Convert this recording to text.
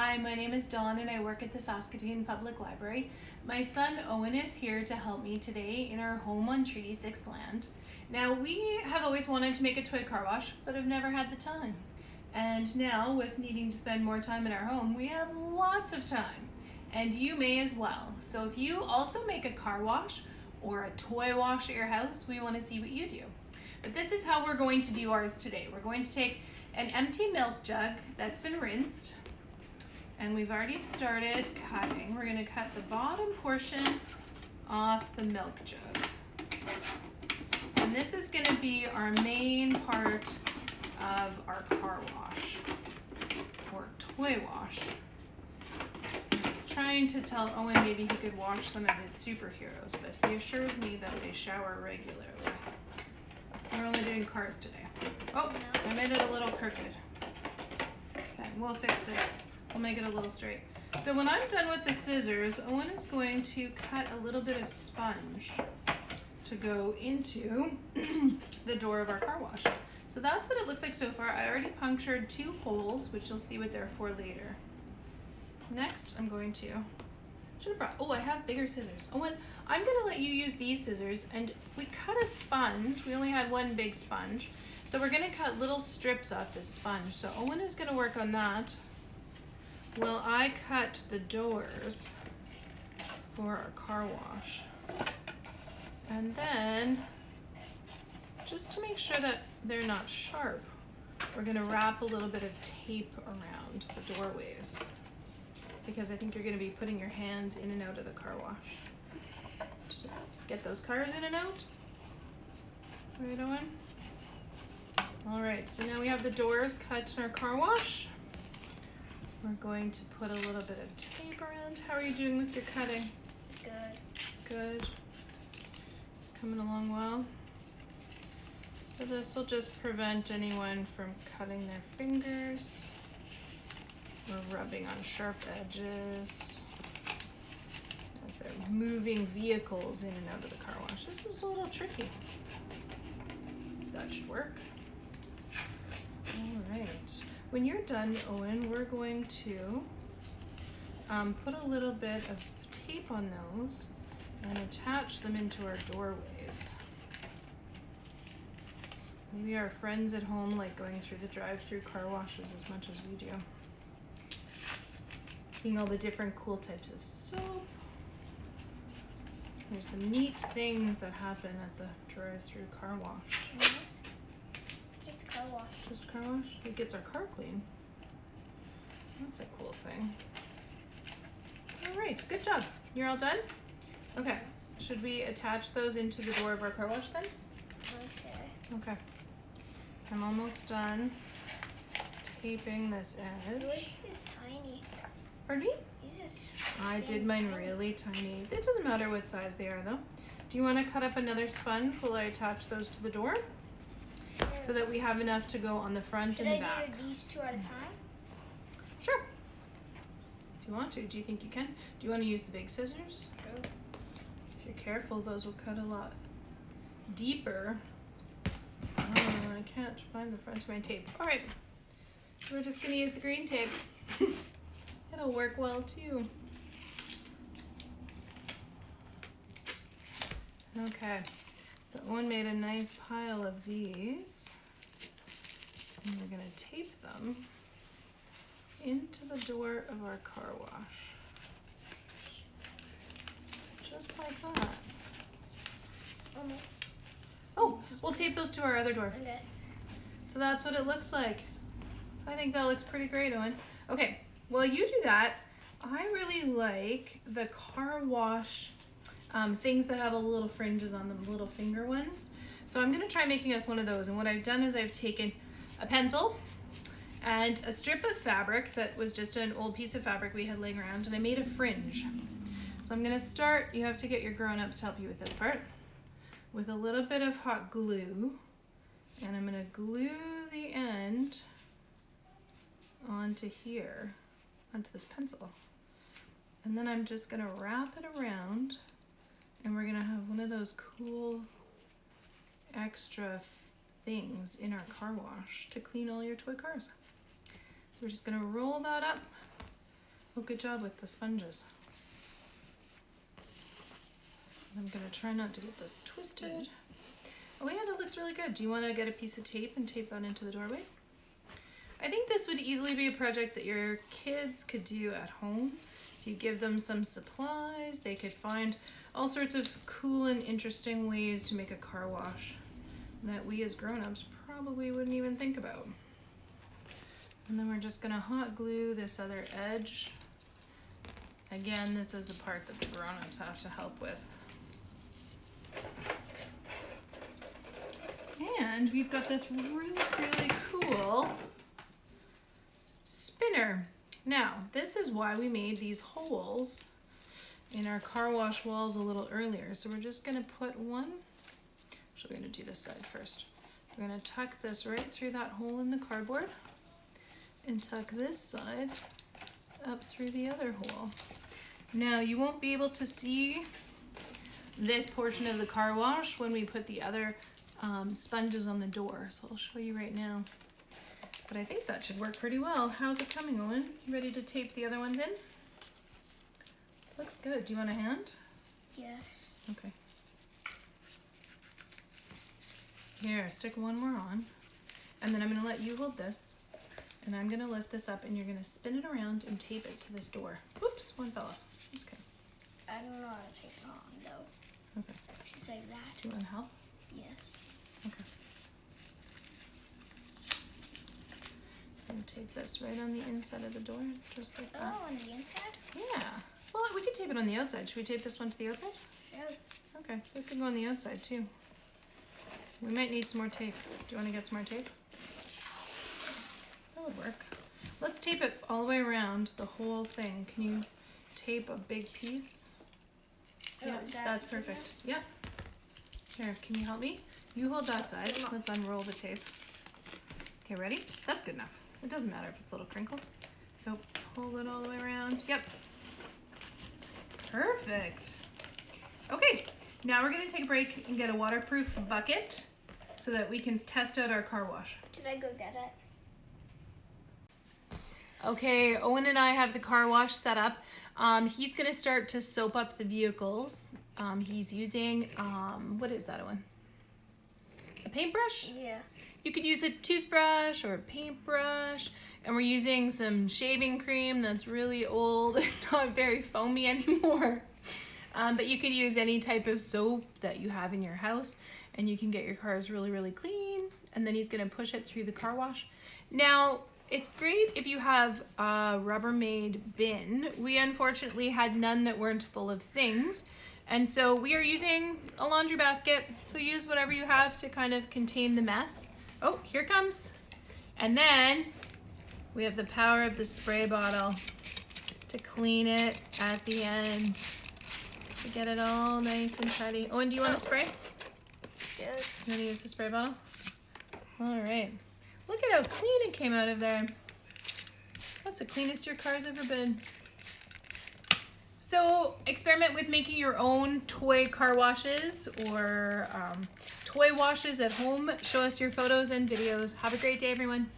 Hi, my name is Dawn and I work at the Saskatoon Public Library. My son Owen is here to help me today in our home on Treaty 6 land. Now, we have always wanted to make a toy car wash, but have never had the time. And now, with needing to spend more time in our home, we have lots of time. And you may as well. So if you also make a car wash or a toy wash at your house, we want to see what you do. But this is how we're going to do ours today. We're going to take an empty milk jug that's been rinsed and we've already started cutting. We're gonna cut the bottom portion off the milk jug. And this is gonna be our main part of our car wash or toy wash. I was trying to tell Owen maybe he could wash some of his superheroes, but he assures me that they shower regularly. So we're only doing cars today. Oh, I made it a little crooked. Okay, we'll fix this. We'll make it a little straight. So when I'm done with the scissors, Owen is going to cut a little bit of sponge to go into the door of our car wash. So that's what it looks like so far. I already punctured two holes, which you'll see what they're for later. Next, I'm going to, should have brought, oh, I have bigger scissors. Owen, I'm gonna let you use these scissors and we cut a sponge. We only had one big sponge. So we're gonna cut little strips off this sponge. So Owen is gonna work on that. Well, I cut the doors for our car wash. And then, just to make sure that they're not sharp, we're gonna wrap a little bit of tape around the doorways because I think you're gonna be putting your hands in and out of the car wash. Just get those cars in and out. Right, Owen? All right, so now we have the doors cut in our car wash. We're going to put a little bit of tape around. How are you doing with your cutting? Good. Good. It's coming along well. So this will just prevent anyone from cutting their fingers or rubbing on sharp edges as they're moving vehicles in and out of the car wash. This is a little tricky. That should work. When you're done, Owen, we're going to um, put a little bit of tape on those and attach them into our doorways. Maybe our friends at home like going through the drive-through car washes as much as we do. Seeing all the different cool types of soap. There's some neat things that happen at the drive-through car wash. Car wash. Just car wash? It gets our car clean. That's a cool thing. All right, good job. You're all done? Okay, should we attach those into the door of our car wash then? Okay. Okay. I'm almost done taping this edge. Yours is tiny. Pardon I did mine really tiny. It doesn't matter what size they are though. Do you want to cut up another sponge while I attach those to the door? So that we have enough to go on the front Should and the back. Should I do these two at a time? Sure. If you want to. Do you think you can? Do you want to use the big scissors? Sure. If you're careful, those will cut a lot deeper. Oh, I can't find the front of my tape. All right. So we're just going to use the green tape. It'll work well too. Okay. So Owen made a nice pile of these. And we're gonna tape them into the door of our car wash. Just like that. Oh, oh, we'll tape those to our other door. Okay. So that's what it looks like. I think that looks pretty great, Owen. Okay, while you do that, I really like the car wash um, things that have a little fringes on them, little finger ones. So I'm gonna try making us one of those. And what I've done is I've taken a pencil and a strip of fabric that was just an old piece of fabric we had laying around and I made a fringe. So I'm gonna start, you have to get your grown-ups to help you with this part, with a little bit of hot glue. And I'm gonna glue the end onto here, onto this pencil. And then I'm just gonna wrap it around and we're gonna have one of those cool extra things in our car wash to clean all your toy cars. So we're just gonna roll that up Oh, good job with the sponges. I'm gonna try not to get this twisted. Oh yeah, that looks really good. Do you wanna get a piece of tape and tape that into the doorway? I think this would easily be a project that your kids could do at home. If you give them some supplies, they could find all sorts of cool and interesting ways to make a car wash that we as grown-ups probably wouldn't even think about. And then we're just gonna hot glue this other edge. Again, this is the part that the grown-ups have to help with. And we've got this really, really cool spinner. Now, this is why we made these holes in our car wash walls a little earlier. So we're just gonna put one, actually we're gonna do this side first. We're gonna tuck this right through that hole in the cardboard and tuck this side up through the other hole. Now you won't be able to see this portion of the car wash when we put the other um, sponges on the door. So I'll show you right now. But I think that should work pretty well. How's it coming, Owen? You ready to tape the other ones in? Looks good. Do you want a hand? Yes. Okay. Here, stick one more on. And then I'm gonna let you hold this. And I'm gonna lift this up and you're gonna spin it around and tape it to this door. Whoops, one fell off. That's okay. I don't know how to tape it on though. Okay. She's like that. Do you want help? Yes. Okay. I'm tape this right on the inside of the door, just like that. Oh, on the inside? Yeah. Well, we could tape it on the outside. Should we tape this one to the outside? Sure. Okay, so it could go on the outside too. We might need some more tape. Do you want to get some more tape? That would work. Let's tape it all the way around, the whole thing. Can you tape a big piece? Oh, Yeah, that that's perfect. Yep. Here, can you help me? You hold that side. Let's unroll the tape. Okay, ready? That's good enough. It doesn't matter if it's a little crinkle. So pull it all the way around. Yep. Perfect. Okay, now we're gonna take a break and get a waterproof bucket so that we can test out our car wash. Did I go get it? Okay, Owen and I have the car wash set up. Um, he's gonna start to soap up the vehicles. Um, he's using, um, what is that, Owen? A paintbrush? Yeah. You could use a toothbrush or a paintbrush. And we're using some shaving cream that's really old and not very foamy anymore. Um, but you could use any type of soap that you have in your house and you can get your cars really, really clean. And then he's gonna push it through the car wash. Now, it's great if you have a Rubbermaid bin. We unfortunately had none that weren't full of things. And so we are using a laundry basket. So use whatever you have to kind of contain the mess. Oh, here comes. And then we have the power of the spray bottle to clean it at the end. To get it all nice and tidy. Oh, and do you want to spray? Sure. You want to use the spray bottle? All right. Look at how clean it came out of there. That's the cleanest your car's ever been. So experiment with making your own toy car washes or um, toy washes at home. Show us your photos and videos. Have a great day, everyone.